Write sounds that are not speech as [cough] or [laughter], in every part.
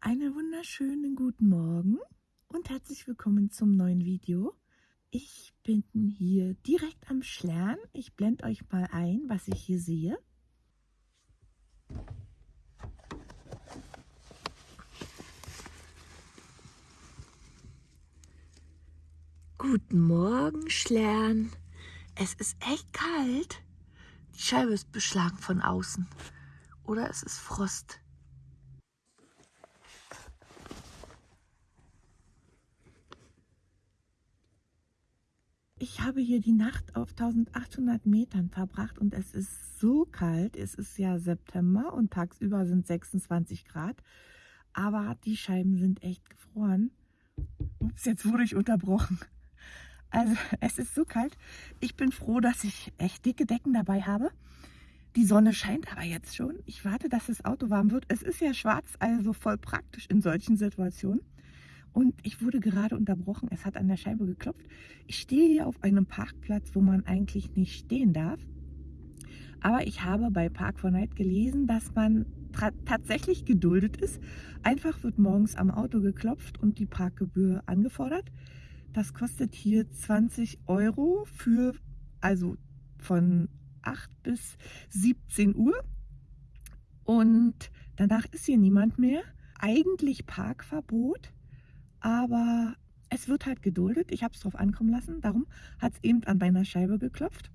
Einen wunderschönen guten Morgen und herzlich willkommen zum neuen Video. Ich bin hier direkt am Schlern. Ich blende euch mal ein, was ich hier sehe. Guten Morgen, Schlern. Es ist echt kalt. Die Scheibe ist beschlagen von außen. Oder es ist Frost. Ich habe hier die Nacht auf 1800 Metern verbracht und es ist so kalt. Es ist ja September und tagsüber sind 26 Grad. Aber die Scheiben sind echt gefroren. Ups, jetzt wurde ich unterbrochen. Also es ist so kalt. Ich bin froh, dass ich echt dicke Decken dabei habe. Die Sonne scheint aber jetzt schon. Ich warte, dass das Auto warm wird. Es ist ja schwarz, also voll praktisch in solchen Situationen. Und ich wurde gerade unterbrochen. Es hat an der Scheibe geklopft. Ich stehe hier auf einem Parkplatz, wo man eigentlich nicht stehen darf. Aber ich habe bei Park 4 Night gelesen, dass man tatsächlich geduldet ist. Einfach wird morgens am Auto geklopft und die Parkgebühr angefordert. Das kostet hier 20 Euro für, also von 8 bis 17 Uhr. Und danach ist hier niemand mehr. Eigentlich Parkverbot, aber es wird halt geduldet. Ich habe es drauf ankommen lassen. Darum hat es eben an meiner Scheibe geklopft.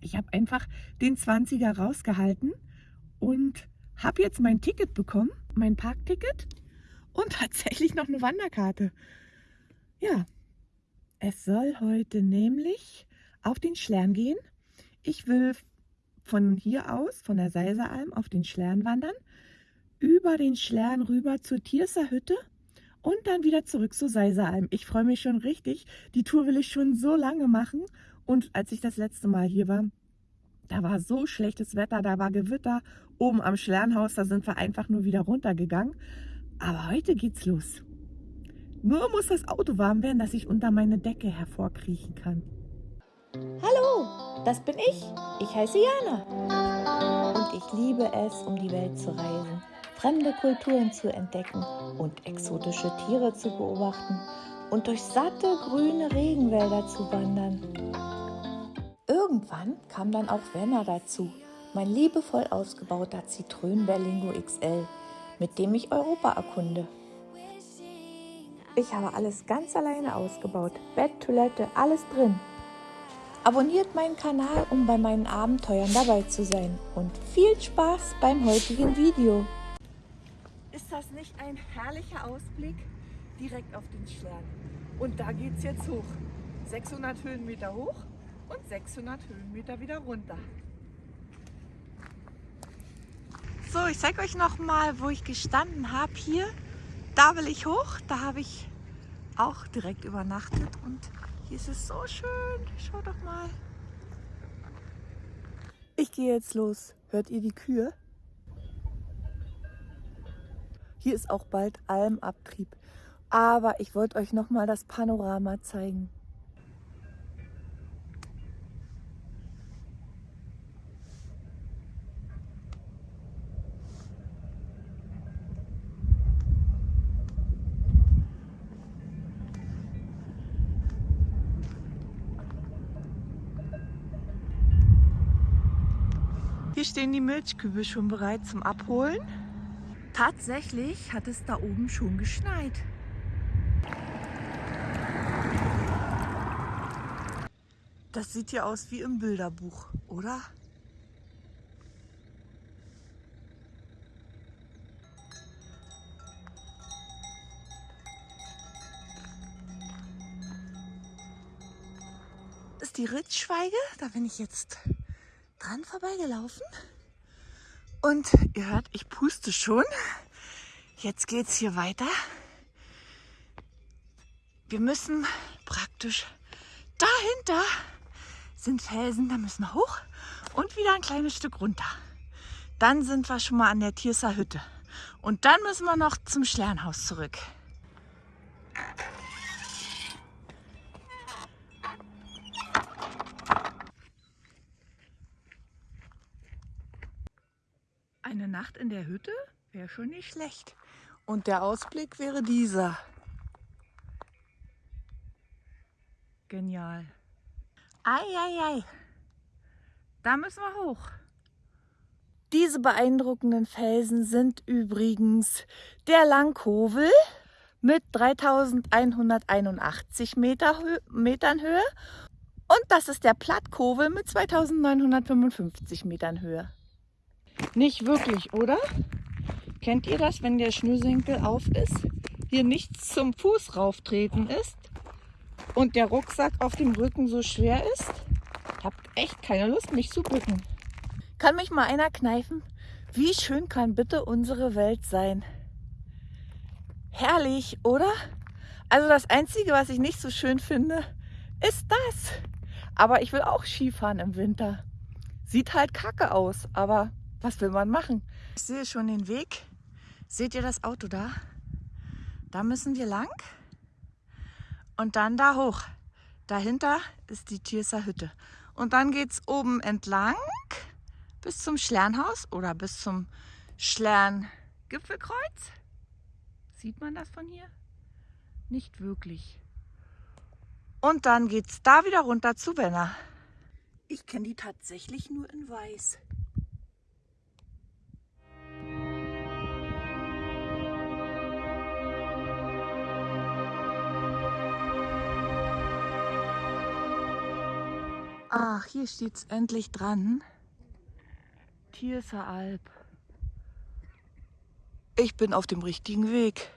Ich habe einfach den 20er rausgehalten und habe jetzt mein Ticket bekommen, mein Parkticket und [laughs] tatsächlich noch eine Wanderkarte. Ja, es soll heute nämlich auf den Schlern gehen. Ich will von hier aus, von der Seiseralm, auf den Schlern wandern, über den Schlern rüber zur Tierser Hütte und dann wieder zurück zur Seiseralm. Ich freue mich schon richtig. Die Tour will ich schon so lange machen. Und als ich das letzte Mal hier war, da war so schlechtes Wetter, da war Gewitter. Oben am Schlernhaus, da sind wir einfach nur wieder runtergegangen. Aber heute geht's los. Nur muss das Auto warm werden, dass ich unter meine Decke hervorkriechen kann. Hallo, das bin ich. Ich heiße Jana. Und ich liebe es, um die Welt zu reisen, fremde Kulturen zu entdecken und exotische Tiere zu beobachten und durch satte grüne Regenwälder zu wandern. Irgendwann kam dann auch Werner dazu, mein liebevoll ausgebauter Zitrön Berlingo XL, mit dem ich Europa erkunde. Ich habe alles ganz alleine ausgebaut. Bett, Toilette, alles drin. Abonniert meinen Kanal, um bei meinen Abenteuern dabei zu sein. Und viel Spaß beim heutigen Video. Nicht ein herrlicher Ausblick? Direkt auf den Schlern. Und da geht es jetzt hoch. 600 Höhenmeter hoch und 600 Höhenmeter wieder runter. So, ich zeige euch noch mal, wo ich gestanden habe hier da will ich hoch. Da habe ich auch direkt übernachtet und hier ist es so schön. Schaut doch mal. Ich gehe jetzt los. Hört ihr die Kühe? Hier ist auch bald Almabtrieb. Aber ich wollte euch noch mal das Panorama zeigen. Hier stehen die Milchkübel schon bereit zum Abholen. Tatsächlich hat es da oben schon geschneit. Das sieht ja aus wie im Bilderbuch, oder? Ist die Ritzschweige, da bin ich jetzt dran vorbeigelaufen. Und ihr hört, ich puste schon. Jetzt geht es hier weiter. Wir müssen praktisch dahinter sind Felsen, da müssen wir hoch und wieder ein kleines Stück runter. Dann sind wir schon mal an der Tierser Hütte. Und dann müssen wir noch zum Schlernhaus zurück. Eine Nacht in der Hütte wäre schon nicht schlecht. Und der Ausblick wäre dieser. Genial. Eieiei. Da müssen wir hoch. Diese beeindruckenden Felsen sind übrigens der Langkovel mit 3181 Meter Hö Metern Höhe und das ist der Plattkowel mit 2955 Metern Höhe. Nicht wirklich, oder? Kennt ihr das, wenn der Schnürsenkel auf ist, hier nichts zum Fuß rauftreten ist und der Rucksack auf dem Rücken so schwer ist? Habt echt keine Lust, mich zu bücken. Kann mich mal einer kneifen? Wie schön kann bitte unsere Welt sein? Herrlich, oder? Also das Einzige, was ich nicht so schön finde, ist das. Aber ich will auch Skifahren im Winter. Sieht halt kacke aus, aber was will man machen? Ich sehe schon den Weg. Seht ihr das Auto da? Da müssen wir lang und dann da hoch. Dahinter ist die Tierser Hütte. Und dann geht es oben entlang bis zum Schlernhaus oder bis zum Schlern-Gipfelkreuz. Sieht man das von hier? Nicht wirklich. Und dann geht es da wieder runter zu Wenner. Ich kenne die tatsächlich nur in weiß. Ach, hier steht es endlich dran. Tierser Alp. Ich bin auf dem richtigen Weg.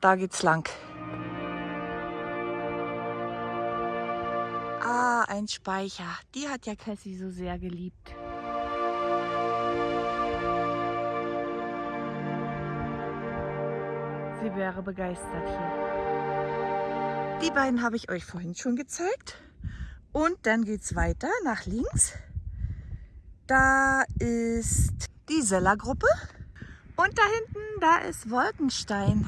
Da geht's lang. Ah, ein Speicher. Die hat ja Cassie so sehr geliebt. Sie wäre begeistert hier. Die beiden habe ich euch vorhin schon gezeigt. Und dann geht es weiter nach links. Da ist die Sellergruppe. Und da hinten, da ist Wolkenstein.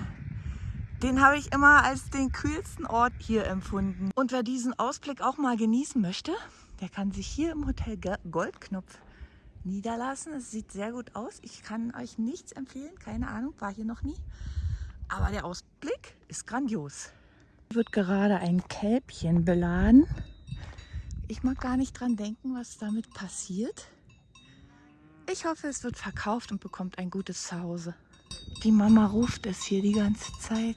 Den habe ich immer als den kühlsten Ort hier empfunden. Und wer diesen Ausblick auch mal genießen möchte, der kann sich hier im Hotel Goldknopf niederlassen. Es sieht sehr gut aus. Ich kann euch nichts empfehlen. Keine Ahnung, war hier noch nie. Aber der Ausblick ist grandios. Hier wird gerade ein Kälbchen beladen. Ich mag gar nicht dran denken, was damit passiert. Ich hoffe, es wird verkauft und bekommt ein gutes Zuhause. Die Mama ruft es hier die ganze Zeit.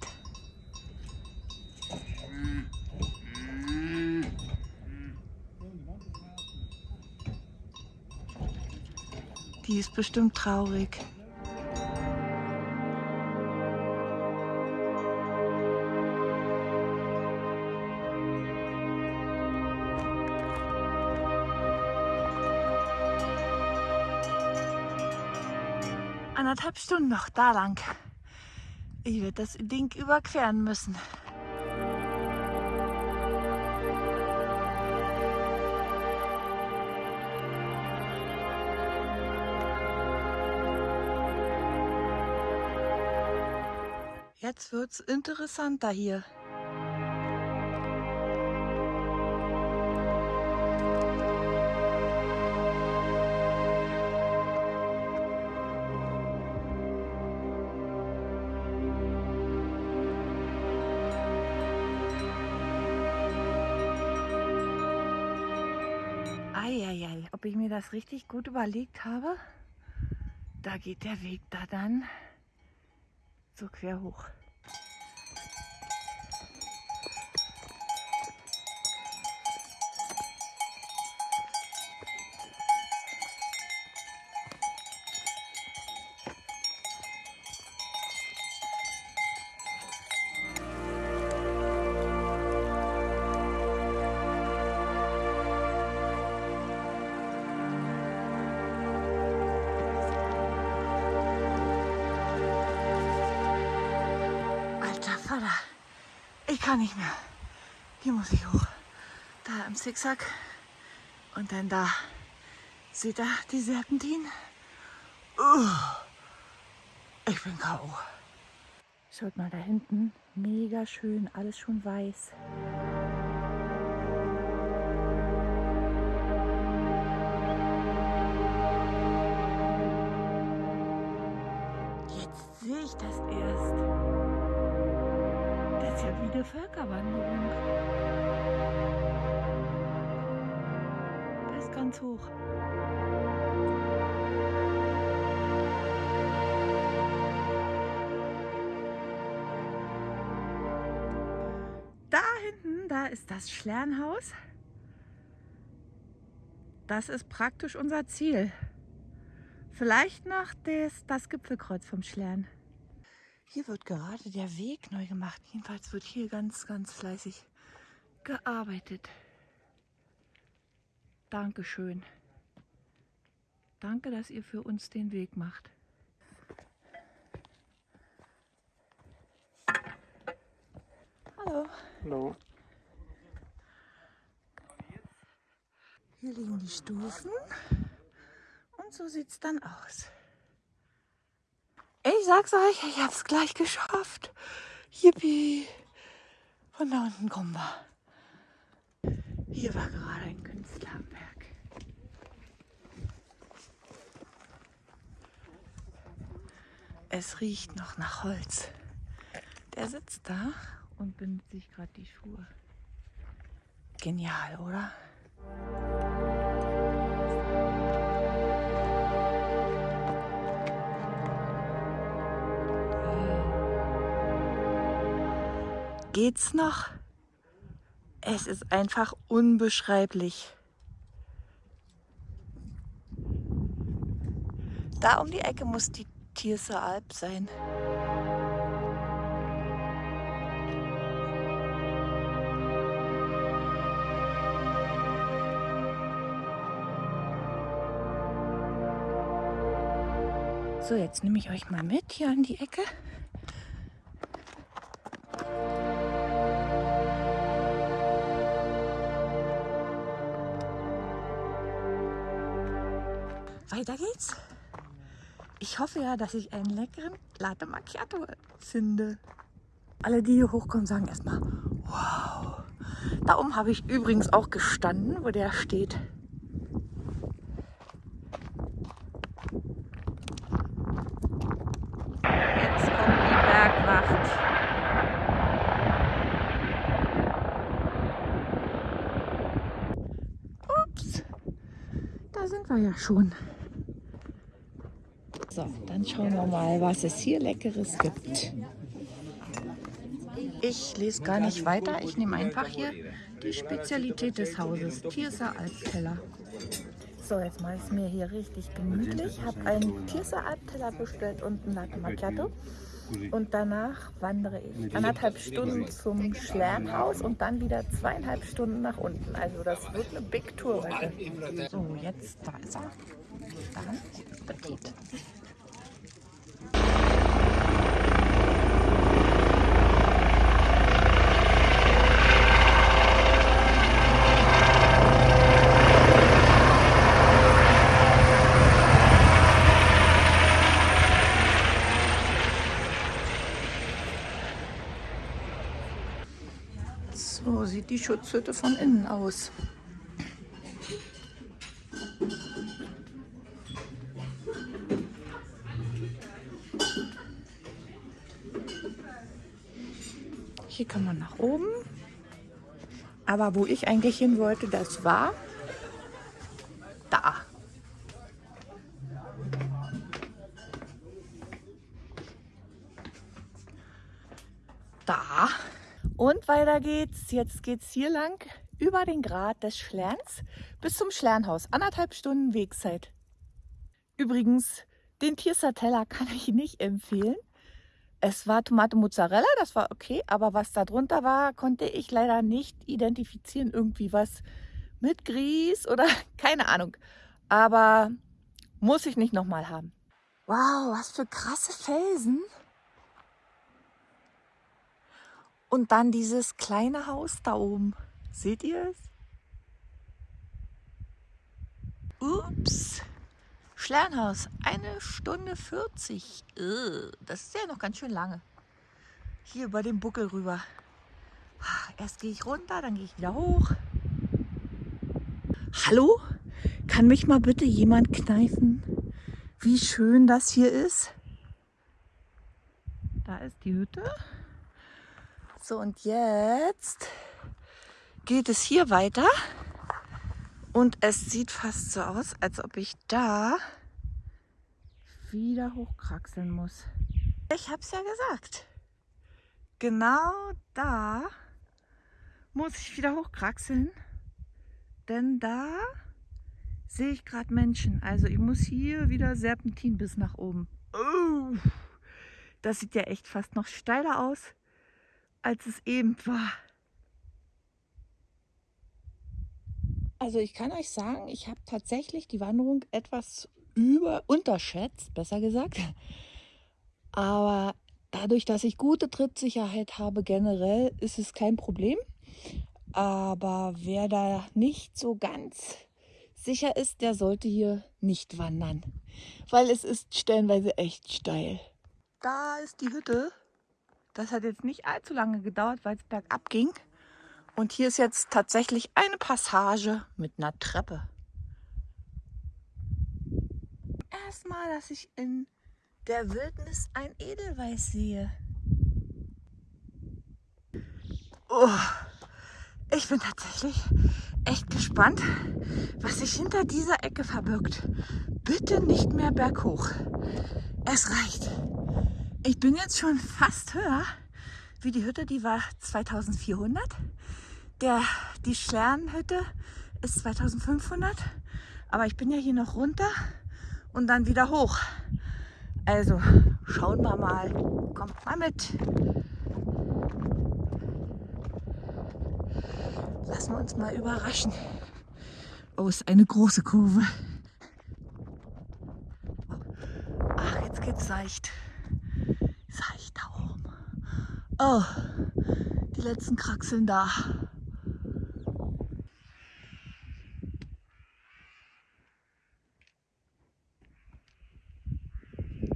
Die ist bestimmt traurig. Anderthalb Stunden noch da lang. Ich werde das Ding überqueren müssen. Jetzt wird es interessanter hier. Das richtig gut überlegt habe? Da geht der Weg da dann so quer hoch. Kann nicht mehr. Hier muss ich hoch. Da im Zickzack. Und dann da. Seht ihr die Serpentin? Uh, ich bin K.O. Schaut mal da hinten. Mega schön. Alles schon weiß. Das ist ganz hoch. Da hinten, da ist das Schlernhaus. Das ist praktisch unser Ziel. Vielleicht noch das, das Gipfelkreuz vom Schlern. Hier wird gerade der Weg neu gemacht. Jedenfalls wird hier ganz, ganz fleißig gearbeitet. Dankeschön. Danke, dass ihr für uns den Weg macht. Hallo. Hallo. Hier liegen die Stufen. Und so sieht es dann aus. Ich sag's euch, ich hab's gleich geschafft. Yippie. Von da unten kommen wir. Hier war gerade ein Künstler am Werk. Es riecht noch nach Holz. Der sitzt da und bindet sich gerade die Schuhe. Genial, oder? Geht's noch? Es ist einfach unbeschreiblich. Da um die Ecke muss die Tierser Alp sein. So, jetzt nehme ich euch mal mit hier an die Ecke. Weiter geht's. Ich hoffe ja, dass ich einen leckeren Latte Macchiato finde. Alle, die hier hochkommen, sagen erstmal, wow. Da oben habe ich übrigens auch gestanden, wo der steht. Jetzt kommt die Bergwacht. Ups, da sind wir ja schon. Dann schauen wir mal, was es hier Leckeres gibt. Ich lese gar nicht weiter. Ich nehme einfach hier die Spezialität des Hauses, Tierser Alpteller. So, jetzt mache ich es mir hier richtig gemütlich. Ich habe einen Tierser Alpteller bestellt und einen Latte Macchiato. Und danach wandere ich anderthalb Stunden zum Schlernhaus und dann wieder zweieinhalb Stunden nach unten. Also das wird eine Big Tour heute. So, jetzt, da ist er. Dann Appetit. So sieht die Schutzhütte von innen aus. Hier kann man nach oben. Aber wo ich eigentlich hin wollte, das war weiter geht's. Jetzt geht's hier lang über den Grat des Schlerns bis zum Schlernhaus. Anderthalb Stunden Wegzeit. Übrigens, den Tiersateller kann ich nicht empfehlen. Es war Tomate Mozzarella, das war okay, aber was da drunter war, konnte ich leider nicht identifizieren. Irgendwie was mit Grieß oder [laughs] keine Ahnung. Aber muss ich nicht nochmal haben. Wow, was für krasse Felsen. Und dann dieses kleine Haus da oben. Seht ihr es? Ups. Schlernhaus, eine Stunde 40. Ugh, das ist ja noch ganz schön lange. Hier über den Buckel rüber. Erst gehe ich runter, dann gehe ich wieder hoch. Hallo? Kann mich mal bitte jemand kneifen, wie schön das hier ist? Da ist die Hütte. So, und jetzt geht es hier weiter. Und es sieht fast so aus, als ob ich da wieder hochkraxeln muss. Ich habe es ja gesagt. Genau da muss ich wieder hochkraxeln, denn da sehe ich gerade Menschen. Also ich muss hier wieder Serpentin bis nach oben. Oh, das sieht ja echt fast noch steiler aus, als es eben war. Also ich kann euch sagen, ich habe tatsächlich die Wanderung etwas über unterschätzt, besser gesagt. Aber dadurch, dass ich gute Trittsicherheit habe generell, ist es kein Problem. Aber wer da nicht so ganz sicher ist, der sollte hier nicht wandern, weil es ist stellenweise echt steil. Da ist die Hütte. Das hat jetzt nicht allzu lange gedauert, weil es bergab ging. Und hier ist jetzt tatsächlich eine Passage mit einer Treppe. Erstmal, dass ich in der Wildnis ein Edelweiß sehe. Oh, ich bin tatsächlich echt gespannt, was sich hinter dieser Ecke verbirgt. Bitte nicht mehr berghoch. Es reicht. Ich bin jetzt schon fast höher wie die Hütte, die war 2400. Der, die Sternhütte ist 2500. Aber ich bin ja hier noch runter und dann wieder hoch. Also schauen wir mal. Kommt mal mit. Lassen wir uns mal überraschen. Oh, ist eine große Kurve. Ach, jetzt geht's seicht. Seicht da oben. Oh, die letzten Kraxeln da.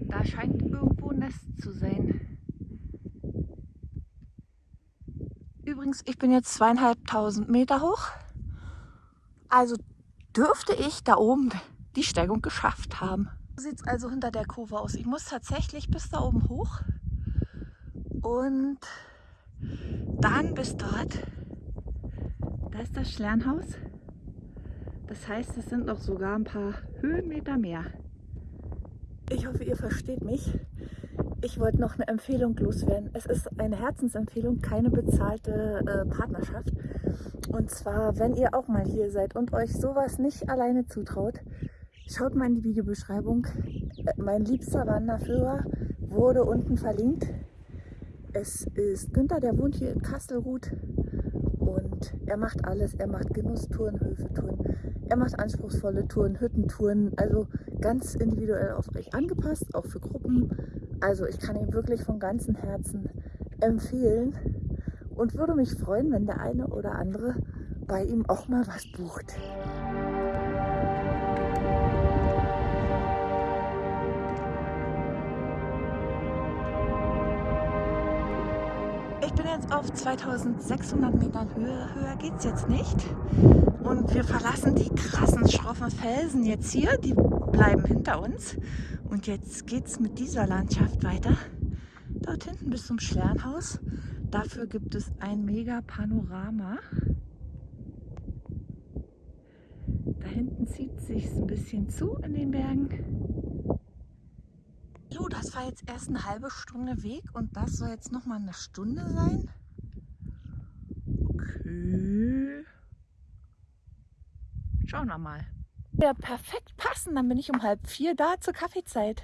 Da scheint irgendwo ein Nest zu sein. Übrigens, ich bin jetzt zweieinhalbtausend Meter hoch. Also dürfte ich da oben die Steigung geschafft haben. Sieht es also hinter der Kurve aus. Ich muss tatsächlich bis da oben hoch und dann bis dort. Da ist das Schlernhaus. Das heißt, es sind noch sogar ein paar Höhenmeter mehr. Ich hoffe, ihr versteht mich. Ich wollte noch eine Empfehlung loswerden. Es ist eine Herzensempfehlung, keine bezahlte äh, Partnerschaft. Und zwar, wenn ihr auch mal hier seid und euch sowas nicht alleine zutraut, schaut mal in die Videobeschreibung. Äh, mein liebster Wanderführer wurde unten verlinkt. Es ist Günther, der wohnt hier in Kastelruth und er macht alles. Er macht Genusstouren, Höfetouren, er macht anspruchsvolle Touren, Hüttentouren, also ganz individuell auf euch angepasst, auch für Gruppen. Also ich kann ihn wirklich von ganzem Herzen empfehlen und würde mich freuen, wenn der eine oder andere bei ihm auch mal was bucht. Jetzt auf 2600 Metern Höhe, höher geht es jetzt nicht. Und wir verlassen die krassen, schroffen Felsen jetzt hier, die bleiben hinter uns. Und jetzt geht es mit dieser Landschaft weiter. Dort hinten bis zum Schlernhaus. Dafür gibt es ein mega Panorama. Da hinten zieht sich ein bisschen zu in den Bergen. War jetzt erst eine halbe Stunde Weg und das soll jetzt noch mal eine Stunde sein. Okay. Schauen wir mal. Ja, perfekt passen. Dann bin ich um halb vier da zur Kaffeezeit.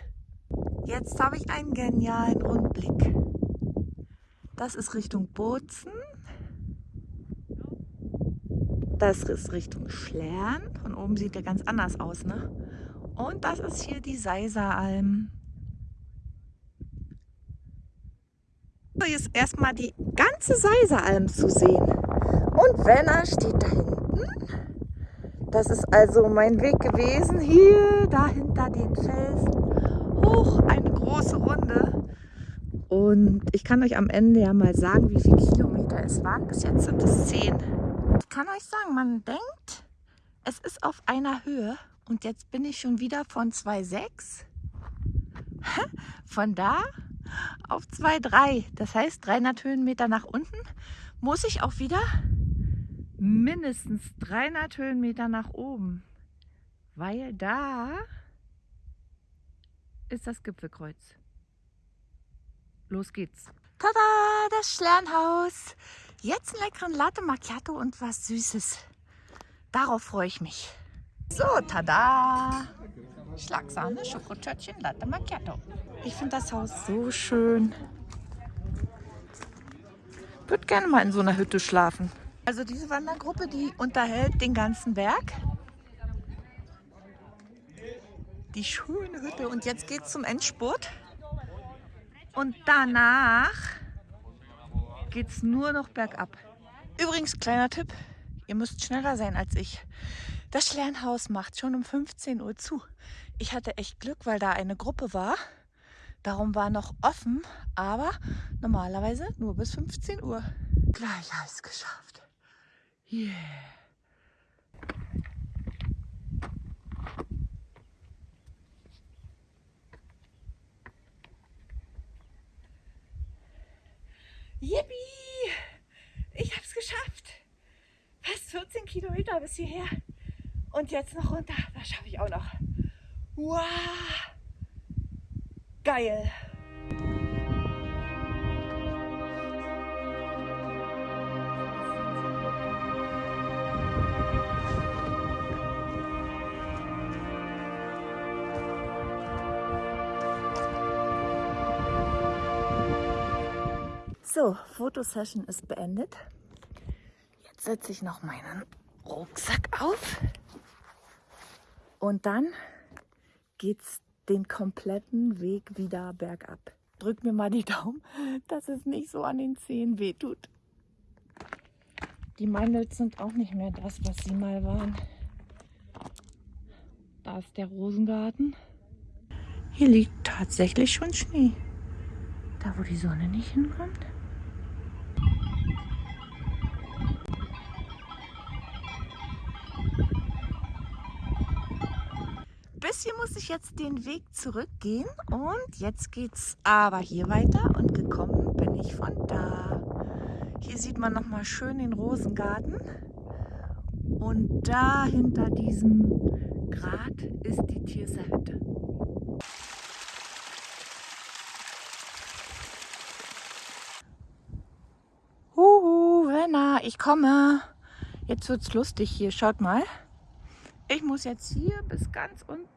Jetzt habe ich einen genialen Rundblick. Das ist Richtung Bozen. Das ist Richtung Schlern. Von oben sieht der ganz anders aus, ne? Und das ist hier die Seiseralm. Hier ist erstmal die ganze Seiseralm zu sehen. Und Wenner steht da hinten. Das ist also mein Weg gewesen, hier dahinter den Felsen, hoch eine große Runde. Und ich kann euch am Ende ja mal sagen, wie viele Kilometer es waren. Bis jetzt sind es zehn. Ich kann euch sagen, man denkt, es ist auf einer Höhe. Und jetzt bin ich schon wieder von 2,6. [laughs] Von da auf 2,3. Das heißt, 300 Höhenmeter nach unten muss ich auch wieder mindestens 300 Höhenmeter nach oben. Weil da ist das Gipfelkreuz. Los geht's. Tada, das Sternhaus. Jetzt einen leckeren Latte Macchiato und was Süßes. Darauf freue ich mich. So, tada. Schlagsahne, Schokotörtchen, Latte Macchiato. Ich finde das Haus so schön. Würde gerne mal in so einer Hütte schlafen. Also diese Wandergruppe, die unterhält den ganzen Berg. Die schöne Hütte. Und jetzt geht es zum Endspurt. Und danach geht es nur noch bergab. Übrigens, kleiner Tipp, ihr müsst schneller sein als ich. Das Schlernhaus macht schon um 15 Uhr zu. Ich hatte echt Glück, weil da eine Gruppe war. Darum war noch offen, aber normalerweise nur bis 15 Uhr. Gleich alles geschafft. Yeah. Yippie! Ich hab's geschafft. Fast 14 Kilometer bis hierher. Und jetzt noch runter. Das schaffe ich auch noch. Wow! Geil! So, Fotosession ist beendet. Jetzt setze ich noch meinen Rucksack auf. Und dann geht's den kompletten Weg wieder bergab. Drück mir mal die Daumen, [laughs] dass es nicht so an den Zehen wehtut. Die Mandels sind auch nicht mehr das, was sie mal waren. Da ist der Rosengarten. Hier liegt tatsächlich schon Schnee. Da, wo die Sonne nicht hinkommt. Bisschen muss ich jetzt den Weg zurückgehen und jetzt geht's aber hier weiter und gekommen bin ich von da. Hier sieht man noch mal schön den Rosengarten und da hinter diesem Grat ist die Tierser Hütte. Huhu, Wenna, ich komme. Jetzt wird's lustig hier, schaut mal. Ich muss jetzt hier bis ganz unten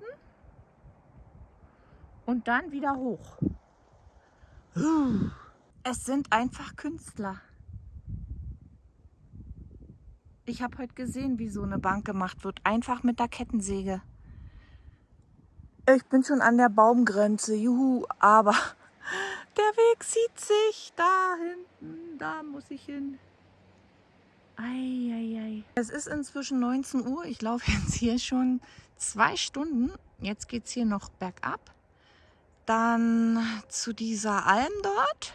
und dann wieder hoch. Es sind einfach Künstler. Ich habe heute gesehen, wie so eine Bank gemacht wird. Einfach mit der Kettensäge. Ich bin schon an der Baumgrenze. Juhu, aber [laughs] der Weg sieht sich da hinten. Da muss ich hin. Eieiei. Es ist inzwischen 19 Uhr. Ich laufe [laughs] jetzt hier schon zwei Stunden. Jetzt geht es hier noch bergab dann zu dieser Alm dort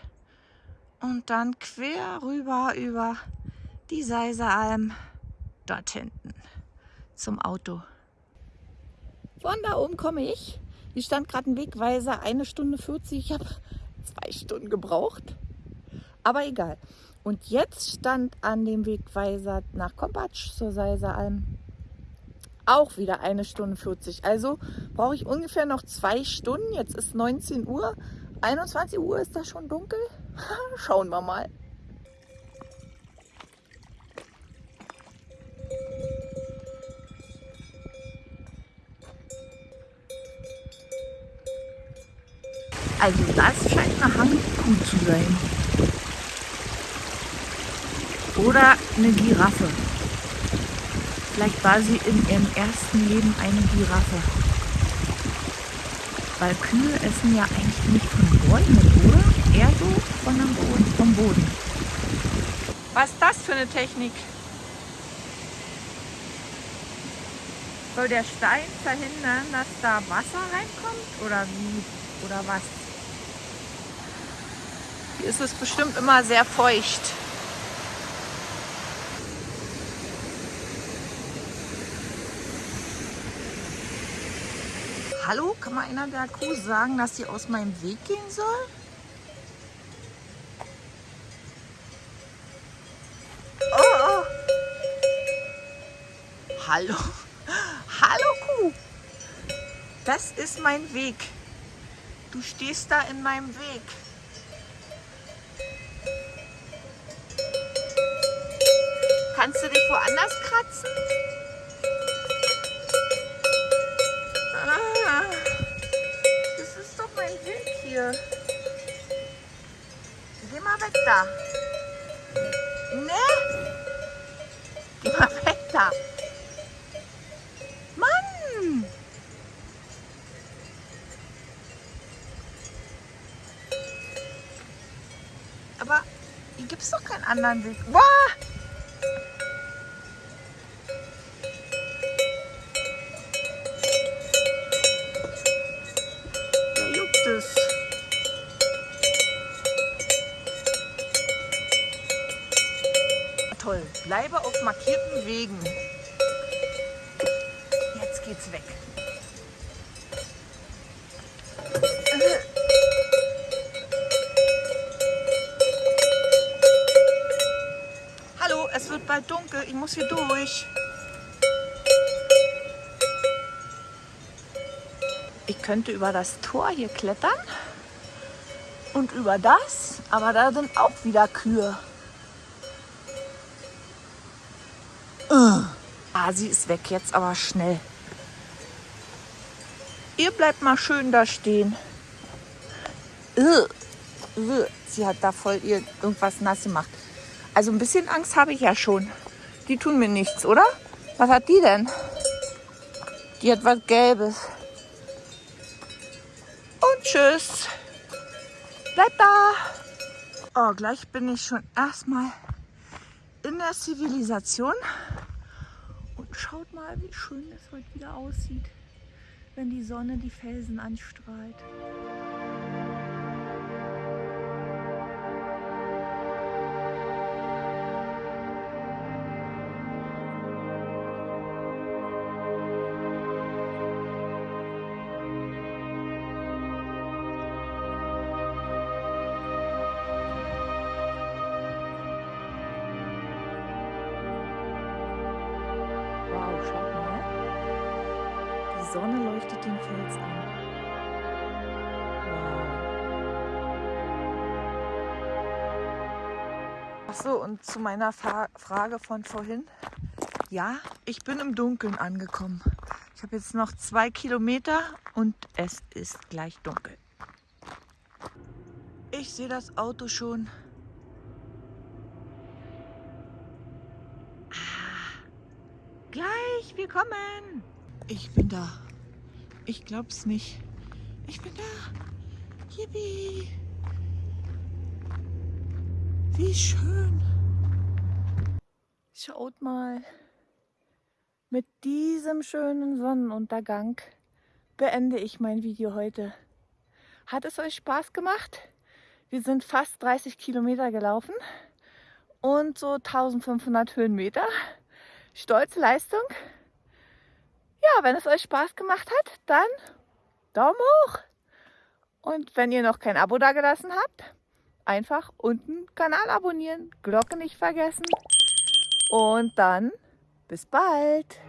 und dann quer rüber über die Seiseralm dort hinten zum Auto. Von da oben komme ich. Hier stand gerade ein Wegweiser, eine Stunde 40. Ich habe zwei Stunden gebraucht. Aber egal. Und jetzt stand an dem Wegweiser nach Kompatsch zur Seiseralm auch wieder eine Stunde 40. Also brauche ich ungefähr noch zwei Stunden. Jetzt ist 19 Uhr. 21 Uhr ist da schon dunkel. [laughs] Schauen wir mal. Also das scheint eine Hangkuh zu sein. Oder eine Giraffe. Vielleicht war sie in ihrem ersten Leben eine Giraffe. Weil Kühe essen ja eigentlich nicht von Bäumen, oder? Eher so von dem Boden, vom Boden. Was ist das für eine Technik? Soll der Stein verhindern, dass da Wasser reinkommt? Oder wie? Oder was? Hier ist es bestimmt immer sehr feucht. Hallo, kann man einer der Kuh sagen, dass sie aus meinem Weg gehen soll? Oh, oh. Hallo, [laughs] hallo Kuh, das ist mein Weg. Du stehst da in meinem Weg. Kannst du dich woanders kratzen? Hier. Geh mal weg da. Ne? Geh mal weg da. Mann! Aber hier gibt es doch keinen anderen Weg. Boah! Markierten Wegen. Jetzt geht's weg. Hallo, es wird bald dunkel. Ich muss hier durch. Ich könnte über das Tor hier klettern und über das, aber da sind auch wieder Kühe. Ah, sie ist weg jetzt, aber schnell. Ihr bleibt mal schön da stehen. Sie hat da voll ihr irgendwas nass gemacht. Also ein bisschen Angst habe ich ja schon. Die tun mir nichts, oder? Was hat die denn? Die hat was Gelbes. Und tschüss. Bleib da. Oh, gleich bin ich schon erstmal in der Zivilisation. Schaut mal, wie schön es heute wieder aussieht, wenn die Sonne die Felsen anstrahlt. Sonne leuchtet den Fels an. Wow. Ach so, und zu meiner Fa Frage von vorhin. Ja, ich bin im Dunkeln angekommen. Ich habe jetzt noch zwei Kilometer und es ist gleich dunkel. Ich sehe das Auto schon. Ah, gleich, wir kommen. Ich bin da. Ich glaub's nicht. Ich bin da. Yippie. Wie schön. Schaut mal. Mit diesem schönen Sonnenuntergang beende ich mein Video heute. Hat es euch Spaß gemacht? Wir sind fast 30 Kilometer gelaufen und so 1500 Höhenmeter. Stolze Leistung. Ja, wenn es euch Spaß gemacht hat, dann Daumen hoch. Und wenn ihr noch kein Abo dagelassen habt, einfach unten Kanal abonnieren, Glocke nicht vergessen. Und dann bis bald.